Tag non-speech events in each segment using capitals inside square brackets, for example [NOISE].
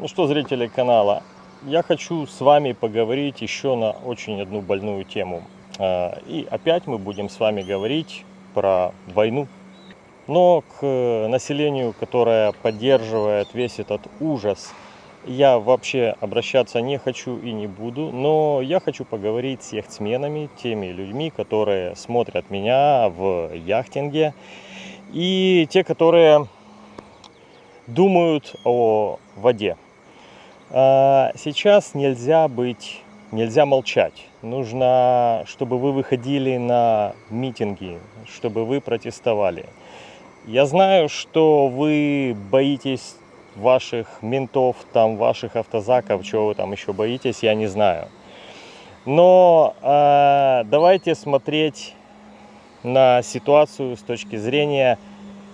Ну что, зрители канала, я хочу с вами поговорить еще на очень одну больную тему. А, и опять мы будем с вами говорить про войну. Но к населению, которое поддерживает весь этот ужас, я вообще обращаться не хочу и не буду. Но я хочу поговорить с яхтсменами, теми людьми, которые смотрят меня в яхтинге. И те, которые думают о воде. А, сейчас нельзя быть, нельзя молчать. Нужно, чтобы вы выходили на митинги, чтобы вы протестовали. Я знаю, что вы боитесь ваших ментов, там, ваших автозаков, чего вы там еще боитесь, я не знаю. Но э, давайте смотреть на ситуацию с точки зрения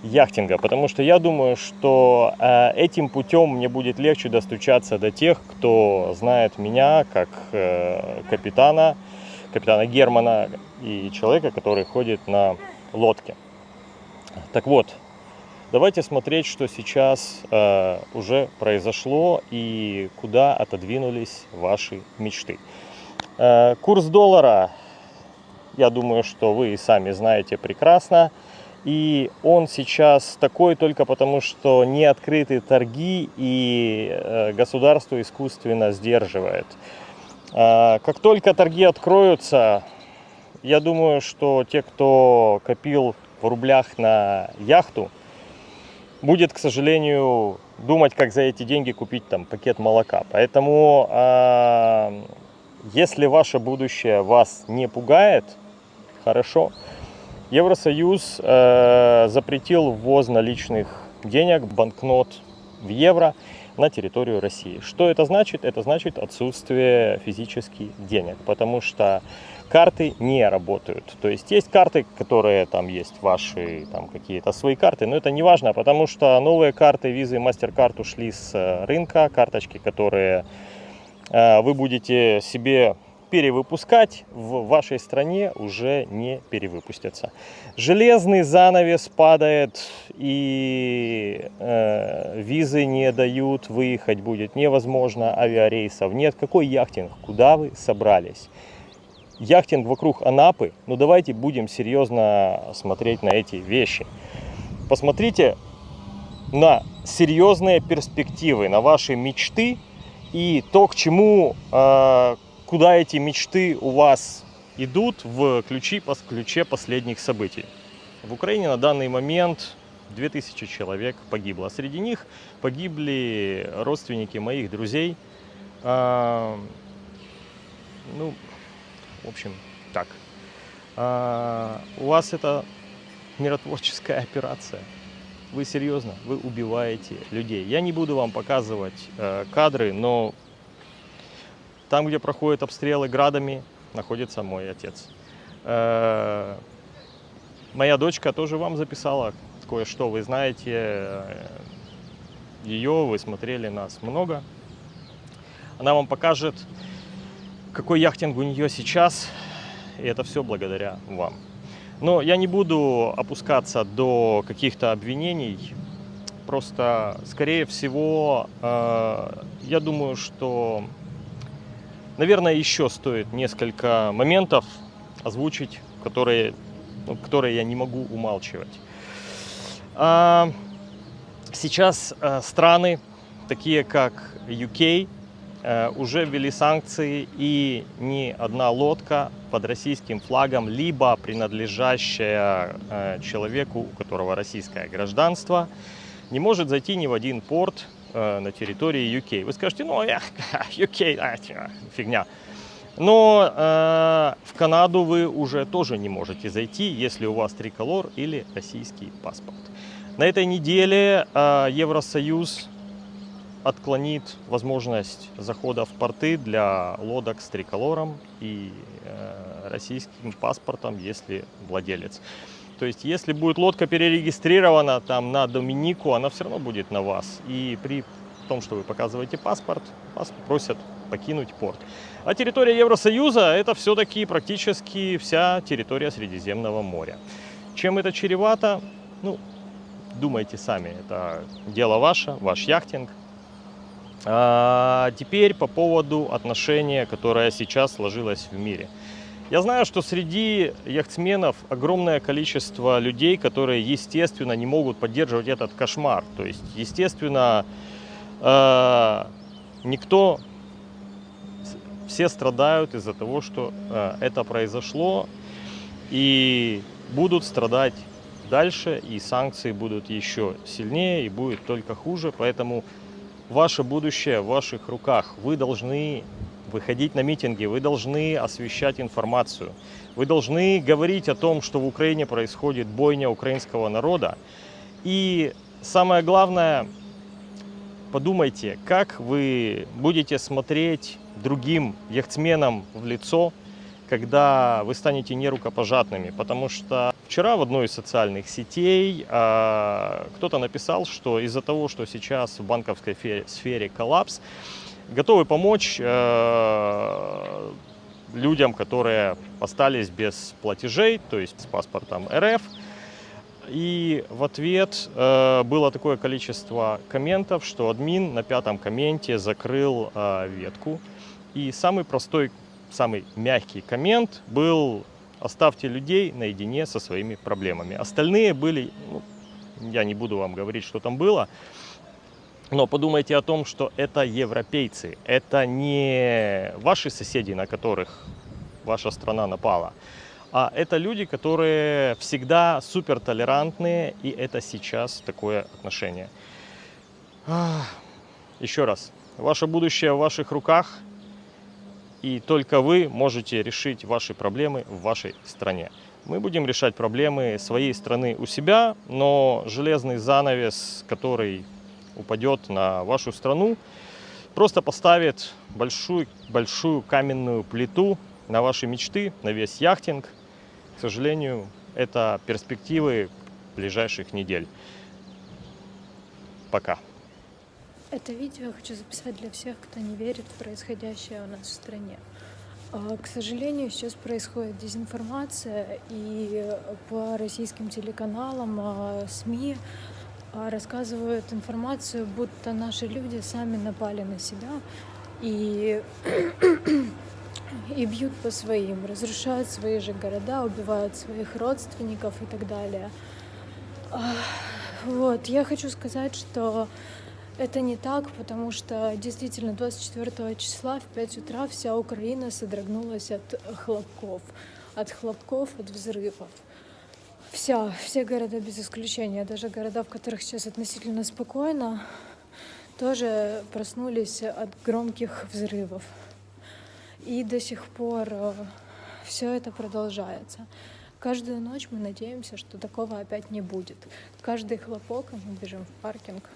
яхтинга, потому что я думаю, что э, этим путем мне будет легче достучаться до тех, кто знает меня как э, капитана, капитана Германа и человека, который ходит на лодке. Так вот, давайте смотреть, что сейчас э, уже произошло и куда отодвинулись ваши мечты. Э, курс доллара, я думаю, что вы и сами знаете прекрасно. И он сейчас такой только потому, что не открыты торги и э, государство искусственно сдерживает. А, как только торги откроются, я думаю, что те, кто копил в рублях на яхту, будет, к сожалению, думать, как за эти деньги купить там пакет молока. Поэтому, а, если ваше будущее вас не пугает, хорошо. Евросоюз э, запретил ввоз наличных денег, банкнот в евро на территорию России. Что это значит? Это значит отсутствие физических денег, потому что карты не работают. То есть есть карты, которые там есть ваши там какие-то свои карты, но это не важно, потому что новые карты визы MasterCard ушли с э, рынка, карточки, которые э, вы будете себе перевыпускать в вашей стране уже не перевыпустятся. Железный занавес падает и э, визы не дают, выехать будет невозможно, авиарейсов нет. Какой яхтинг? Куда вы собрались? Яхтинг вокруг Анапы, ну давайте будем серьезно смотреть на эти вещи. Посмотрите на серьезные перспективы, на ваши мечты и то, к чему э, куда эти мечты у вас идут в ключи, по ключе последних событий. В Украине на данный момент 2000 человек погибло. Среди них погибли родственники моих друзей. А, ну, в общем, так. А, у вас это миротворческая операция. Вы серьезно, вы убиваете людей. Я не буду вам показывать э, кадры, но там, где проходят обстрелы градами, находится мой отец. Э, моя дочка тоже вам записала кое-что. Вы знаете э, ее, вы смотрели нас много. Она вам покажет, какой яхтинг у нее сейчас. И это все благодаря вам. Но я не буду опускаться до каких-то обвинений. Просто, скорее всего, э, я думаю, что Наверное, еще стоит несколько моментов озвучить, которые, ну, которые я не могу умалчивать. А, сейчас а, страны, такие как UK, а, уже ввели санкции, и ни одна лодка под российским флагом, либо принадлежащая а, человеку, у которого российское гражданство, не может зайти ни в один порт Э, на территории UK. Вы скажете, ну, я, [LAUGHS] UK, а, фигня. Но э, в Канаду вы уже тоже не можете зайти, если у вас триколор или российский паспорт. На этой неделе э, Евросоюз отклонит возможность захода в порты для лодок с триколором и э, российским паспортом, если владелец. То есть, если будет лодка перерегистрирована там на Доминику, она все равно будет на вас. И при том, что вы показываете паспорт, вас просят покинуть порт. А территория Евросоюза – это все-таки практически вся территория Средиземного моря. Чем это чревато? Ну, думайте сами. Это дело ваше, ваш яхтинг. А теперь по поводу отношения, которое сейчас сложилось в мире. Я знаю, что среди яхтсменов огромное количество людей, которые, естественно, не могут поддерживать этот кошмар. То есть, естественно, э, никто, все страдают из-за того, что э, это произошло, и будут страдать дальше, и санкции будут еще сильнее, и будет только хуже. Поэтому ваше будущее в ваших руках. Вы должны выходить на митинги, вы должны освещать информацию, вы должны говорить о том, что в Украине происходит бойня украинского народа. И самое главное, подумайте, как вы будете смотреть другим яхтсменам в лицо, когда вы станете нерукопожатными. Потому что вчера в одной из социальных сетей э, кто-то написал, что из-за того, что сейчас в банковской сфере коллапс, готовы помочь э, людям, которые остались без платежей, то есть с паспортом РФ. И в ответ э, было такое количество комментов, что админ на пятом комменте закрыл э, ветку. И самый простой, самый мягкий коммент был «Оставьте людей наедине со своими проблемами». Остальные были, ну, я не буду вам говорить, что там было, но подумайте о том, что это европейцы, это не ваши соседи, на которых ваша страна напала, а это люди, которые всегда супер толерантные, и это сейчас такое отношение. Еще раз, ваше будущее в ваших руках, и только вы можете решить ваши проблемы в вашей стране. Мы будем решать проблемы своей страны у себя, но железный занавес, который упадет на вашу страну, просто поставит большую, большую каменную плиту на ваши мечты, на весь яхтинг. К сожалению, это перспективы ближайших недель. Пока. Это видео я хочу записать для всех, кто не верит в происходящее у нас в стране. А, к сожалению, сейчас происходит дезинформация, и по российским телеканалам, а, СМИ рассказывают информацию, будто наши люди сами напали на себя и, [CLEARS THROAT] и бьют по своим, разрушают свои же города, убивают своих родственников и так далее. А, вот, я хочу сказать, что это не так, потому что действительно 24 числа в 5 утра вся Украина содрогнулась от хлопков, от хлопков, от взрывов. Вся, все города без исключения, даже города, в которых сейчас относительно спокойно, тоже проснулись от громких взрывов. И до сих пор э, все это продолжается. Каждую ночь мы надеемся, что такого опять не будет. Каждый хлопок, мы бежим в паркинг,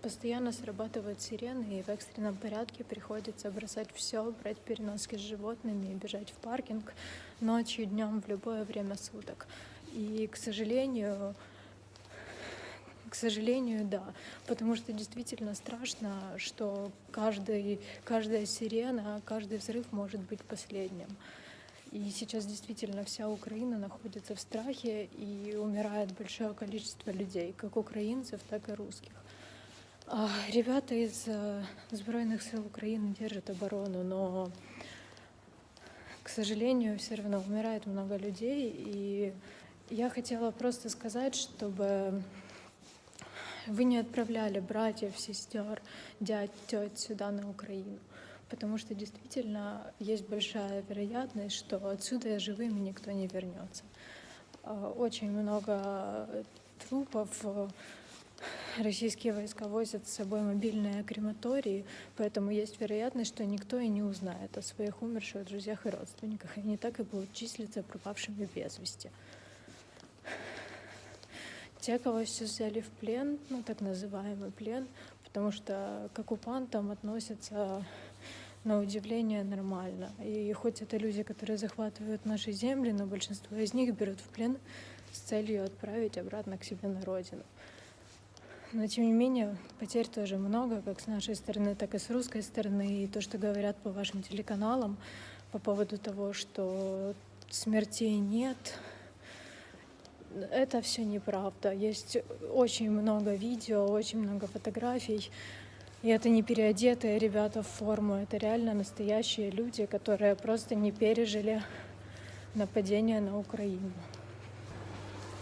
постоянно срабатывают сирены, и в экстренном порядке приходится бросать все, брать переноски с животными и бежать в паркинг ночью, днем, в любое время суток. И, к сожалению, к сожалению, да. Потому что действительно страшно, что каждый, каждая сирена, каждый взрыв может быть последним. И сейчас действительно вся Украина находится в страхе и умирает большое количество людей, как украинцев, так и русских. А ребята из э, Збройных сил Украины держат оборону, но, к сожалению, все равно умирает много людей, и я хотела просто сказать, чтобы вы не отправляли братьев, сестер, дядь, теть сюда на Украину. Потому что действительно есть большая вероятность, что отсюда живыми никто не вернется. А, очень много трупов. Российские войска возят с собой мобильные крематории, поэтому есть вероятность, что никто и не узнает о своих умерших друзьях и родственниках. Они так и будут числиться пропавшими без вести. Те, кого сейчас взяли в плен, ну так называемый плен, потому что к оккупантам относятся на удивление нормально. И хоть это люди, которые захватывают наши земли, но большинство из них берут в плен с целью отправить обратно к себе на родину. Но тем не менее, потерь тоже много, как с нашей стороны, так и с русской стороны. И то, что говорят по вашим телеканалам по поводу того, что смертей нет, это все неправда. Есть очень много видео, очень много фотографий. И это не переодетые ребята в форму, это реально настоящие люди, которые просто не пережили нападение на Украину.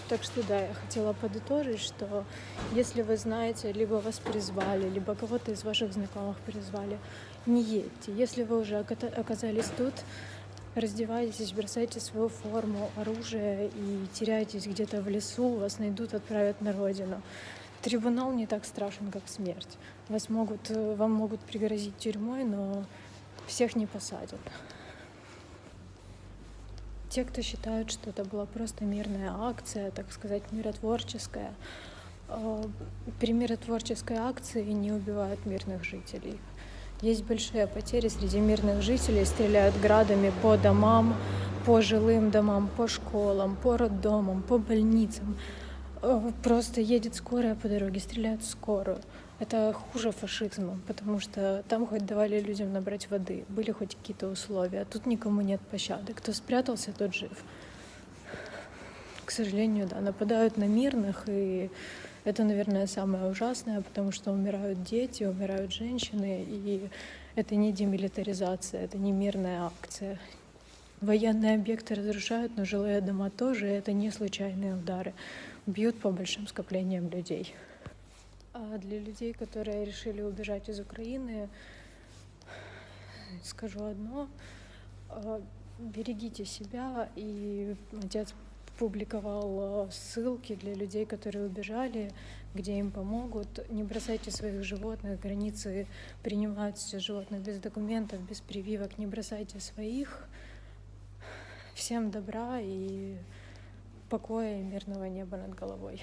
Так что да, я хотела подытожить, что если вы знаете, либо вас призвали, либо кого-то из ваших знакомых призвали, не едьте. Если вы уже оказались тут, раздевайтесь, бросайте свою форму, оружие и теряйтесь где-то в лесу, вас найдут, отправят на родину. Трибунал не так страшен, как смерть. Вас могут, вам могут пригрозить тюрьмой, но всех не посадят. Те, кто считают, что это была просто мирная акция, так сказать, миротворческая, э, при миротворческой акции не убивают мирных жителей. Есть большие потери среди мирных жителей, стреляют градами по домам, по жилым домам, по школам, по роддомам, по больницам. Э, просто едет скорая по дороге, стреляют в скорую. Это хуже фашизма, потому что там хоть давали людям набрать воды, были хоть какие-то условия, а тут никому нет пощады. Кто спрятался, тот жив. К сожалению, да, нападают на мирных, и это, наверное, самое ужасное, потому что умирают дети, умирают женщины, и это не демилитаризация, это не мирная акция. Военные объекты разрушают, но жилые дома тоже, это не случайные удары. Бьют по большим скоплениям людей. А для людей, которые решили убежать из Украины, скажу одно. А, берегите себя. И отец публиковал ссылки для людей, которые убежали, где им помогут. Не бросайте своих животных, границы принимают животных без документов, без прививок. Не бросайте своих. Всем добра и покоя и мирного неба над головой.